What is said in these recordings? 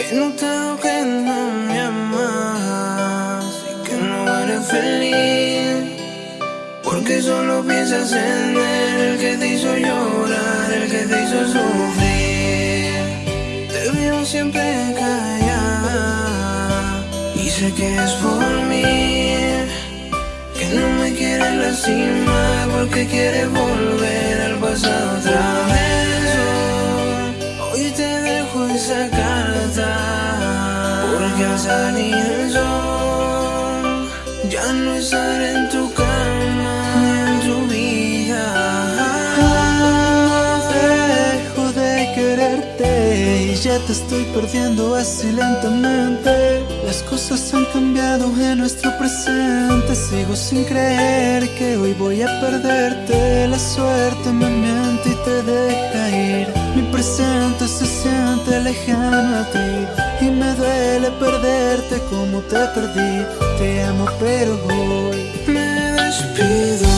He notado que no me amas y que no eres feliz. Porque solo piensas en él, el que te hizo llorar, el que te hizo sufrir. Te veo siempre callada y sé que es por mí. Que no me quiere lastimar porque quiere volver al pasado otra vez. Hoy te dejo esa carta al salir el ya no estaré en tu cama en tu vida. Dejo de quererte y ya te estoy perdiendo así lentamente. Las cosas han cambiado en nuestro presente. Sigo sin creer que hoy voy a perderte. La suerte me miente y te deja ir. Mi presente se siente lejano a ti y me duele perderte como te perdí. Te amo, pero hoy Me despido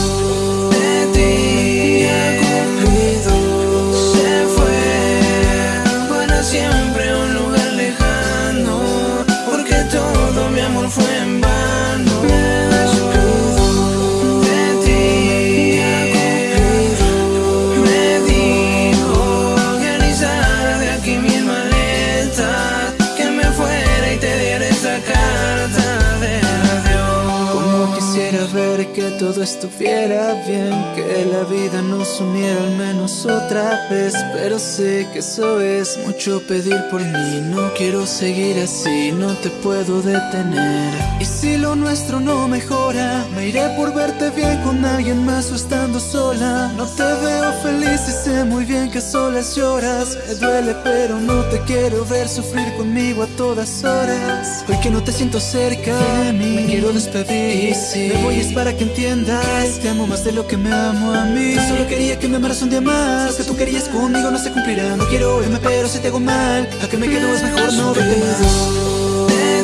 todo estuviera bien, que la vida nos uniera al menos otra vez. Pero sé que eso es mucho pedir por mí. No quiero seguir así, no te puedo detener. Y si lo nuestro no mejora, me iré por verte bien con alguien más o estando sola. No te veo feliz y sé muy bien que solas lloras. Me duele, pero no te quiero ver sufrir conmigo a todas horas. Hoy que no te siento cerca de mí, me quiero despedir. Y si me voy es para que entiendas, te amo más de lo que me amo a mí. Solo quería que me amaras un día más. Que tú querías conmigo no se cumplirá. No quiero irme, pero si te hago mal, a que me quedo es mejor no verte de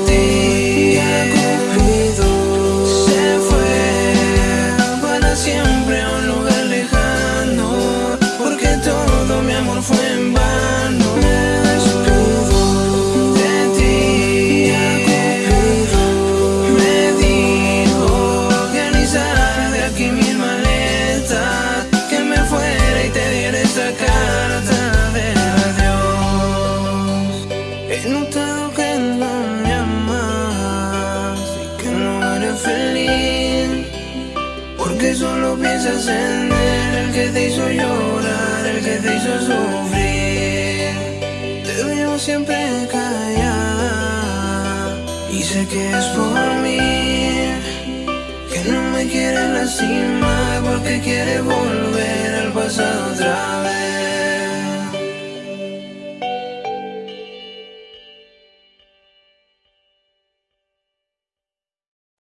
ti, Cupido. Se él, el que te hizo llorar, el que te hizo sufrir. Te veo siempre callada y sé que es por mí Que no me quiere lastimar porque quiere volver al pasado otra vez